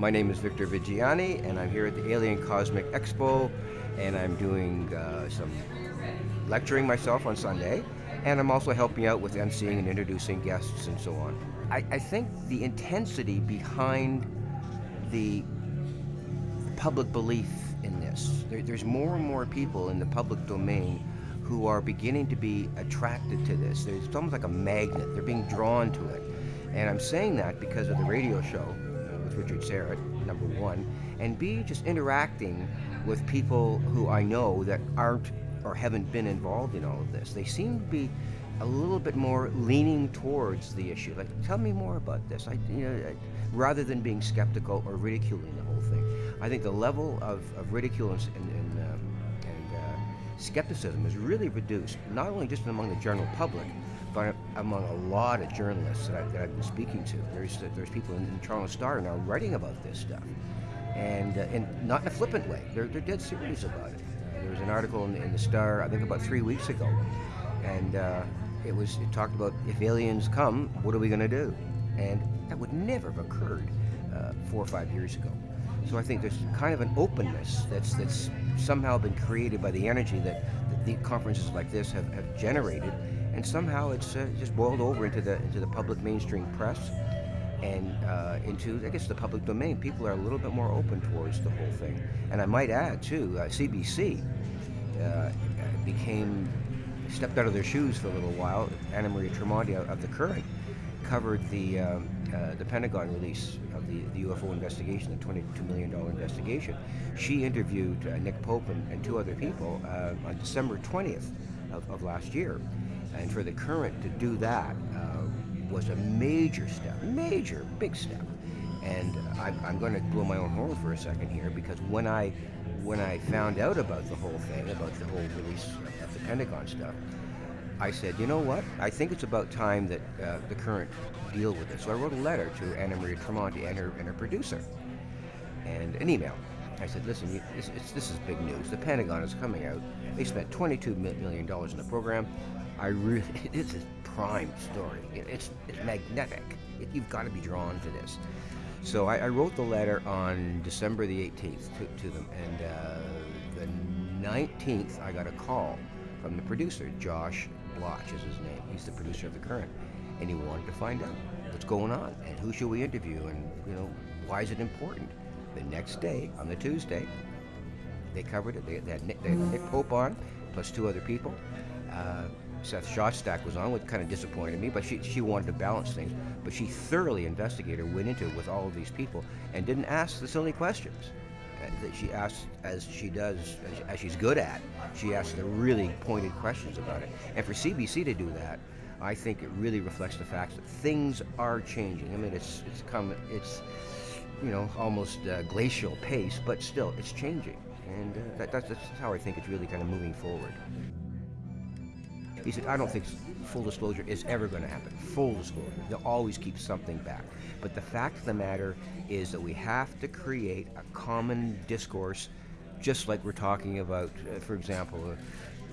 My name is Victor Viggiani, and I'm here at the Alien Cosmic Expo, and I'm doing uh, some lecturing myself on Sunday, and I'm also helping out with emceeing and introducing guests and so on. I, I think the intensity behind the public belief in this, there, there's more and more people in the public domain who are beginning to be attracted to this. There's it's almost like a magnet. They're being drawn to it. And I'm saying that because of the radio show Richard Syrett, number one, and B, just interacting with people who I know that aren't or haven't been involved in all of this. They seem to be a little bit more leaning towards the issue. Like, tell me more about this. I, you know, rather than being skeptical or ridiculing the whole thing. I think the level of, of ridicule and, and, um, and uh, skepticism is really reduced, not only just among the general public, among a lot of journalists that, I, that I've been speaking to. There's there's people in the Toronto Star now writing about this stuff, and uh, and not in a flippant way. They're they're dead serious about it. There was an article in, in, the Star, I think about three weeks ago, and uh, it was it talked about if aliens come, what are we going to do? And that would never have occurred uh, four or five years ago. So I think there's kind of an openness that's that's somehow been created by the energy that, that the conferences like this have, have generated and somehow it's uh, just boiled over into the into the public mainstream press and uh, into I guess the public domain. People are a little bit more open towards the whole thing. And I might add too, uh, CBC uh, became stepped out of their shoes for a little while. Anna Maria Tremonti of the Current covered the um, uh, the Pentagon release of the, the UFO investigation, the $22 million investigation. She interviewed uh, Nick Pope and, and, two other people on December 20th of, of last year. And for the current to do that uh, was a major step, major, big step. And I'm, I'm going to blow my own horn for a second here because when I when I found out about the whole thing, about the whole release of the Pentagon stuff, I said, you know what? I think it's about time that uh, the current deal with it. So I wrote a letter to Anna Maria Tremonti and her, and her producer, and an email. I said, listen, you, it's, it's, this is big news. The Pentagon is coming out. They spent $22 million in the program. I really, it's a prime story. It's, it's magnetic. It, you've got to be drawn to this. So I, I, wrote the letter on December the 18th to, to them, and uh, the 19th I got a call from the producer, Josh Bloch is his name. He's the producer of The Current, and he wanted to find out what's going on and who should we interview and you know why is it important. The next day, on the Tuesday, they covered it. They, they, had, Nick, they had Nick Pope on, plus two other people. Uh, Seth Shostak was on, which kind of disappointed me, but she, she wanted to balance things. But she thoroughly investigated, went into it with all of these people, and didn't ask the silly questions that she asked, as she does, as, she's good at. She asked the really pointed questions about it. And for CBC to do that, I think it really reflects the fact that things are changing. I mean, it's it's come, it's you know almost uh, glacial pace, but still, it's changing, and uh, that, that's, that's how I think it's really kind of moving forward. He said, I don't think full disclosure is ever going to happen. Full disclosure. They'll always keep something back. But the fact of the matter is that we have to create a common discourse, just like we're talking about, uh, for example, uh,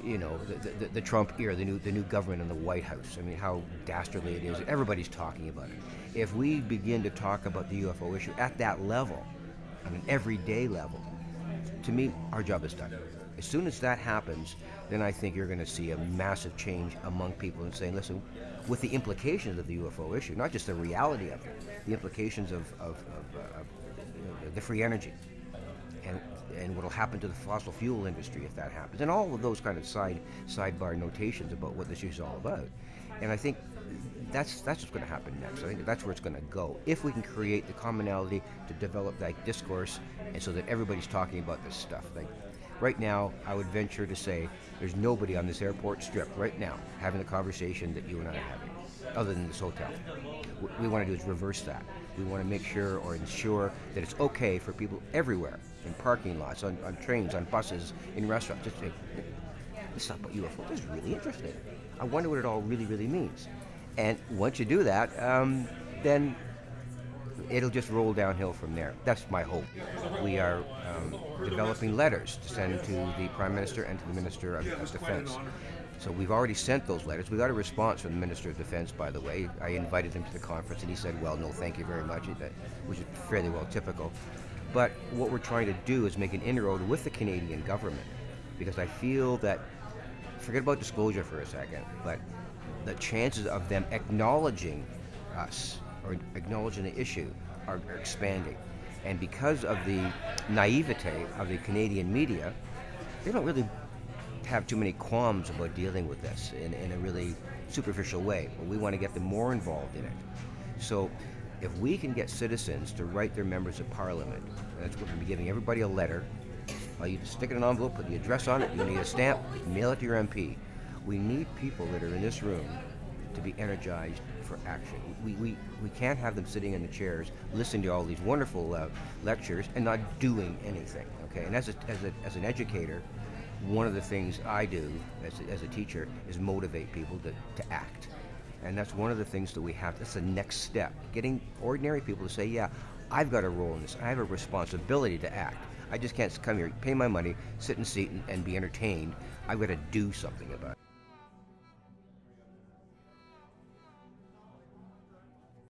you know, the, the, the, Trump era, the new, the new government in the White House. I mean, how dastardly it is. Everybody's talking about it. If we begin to talk about the UFO issue at that level, on an everyday level, to me, our job is done. As soon as that happens, then I think you're going to see a massive change among people and saying, listen, with the implications of the UFO issue, not just the reality of it, the implications of, of, of, uh, of the free energy and, and what will happen to the fossil fuel industry if that happens, and all of those kind of side sidebar notations about what this issue is all about. And I think that's that's what's going to happen next. I think that's where it's going to go. If we can create the commonality to develop that discourse, and so that everybody's talking about this stuff. Like right now, I would venture to say there's nobody on this airport strip right now having the conversation that you and I are having, other than this hotel. What we want to do is reverse that. We want to make sure or ensure that it's okay for people everywhere, in parking lots, on, on trains, on buses, in restaurants, just say, this is about UFO. This is really interesting. I wonder what it all really, really means. And once you do that, um, then it'll just roll downhill from there. That's my hope. We are um, developing letters to send to the Prime Minister and to the Minister of, of Defense So we've already sent those letters. We got a response from the Minister of Defense, by the way. I invited him to the conference, and he said, "Well, no, thank you very much," which is fairly well typical. But what we're trying to do is make an inroad with the Canadian government, because I feel that forget about disclosure for a second, but the chances of them acknowledging us or acknowledging the issue are, expanding. And because of the naivete of the Canadian media, they don't really have too many qualms about dealing with this in, in a really superficial way. But we want to get them more involved in it. So if we can get citizens to write their members of parliament, that's what we'll be giving everybody a letter. You stick it in an envelope, put the address on it, you need a stamp, mail it to your MP. We need people that are in this room to be energized for action. We, we, we can't have them sitting in the chairs listening to all these wonderful uh, lectures and not doing anything, okay? And as, a, as, a, as an educator, one of the things I do as a, as a teacher is motivate people to, to act. And that's one of the things that we have, that's the next step. Getting ordinary people to say, yeah, I've got a role in this. I have a responsibility to act. I just can't come here, pay my money, sit in a seat and, and be entertained. I've got to do something about it.